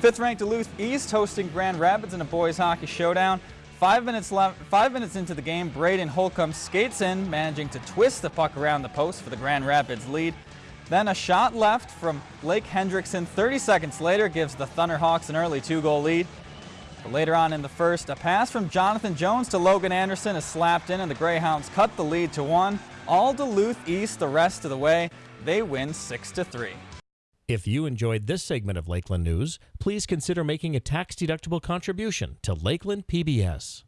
Fifth-ranked Duluth East hosting Grand Rapids in a boys hockey showdown. Five minutes left. Five minutes into the game, Braden Holcomb skates in, managing to twist the puck around the post for the Grand Rapids lead. Then a shot left from Blake Hendrickson 30 seconds later gives the Thunderhawks an early two-goal lead. But later on in the first, a pass from Jonathan Jones to Logan Anderson is slapped in and the Greyhounds cut the lead to one. All Duluth East the rest of the way. They win 6-3. If you enjoyed this segment of Lakeland News, please consider making a tax-deductible contribution to Lakeland PBS.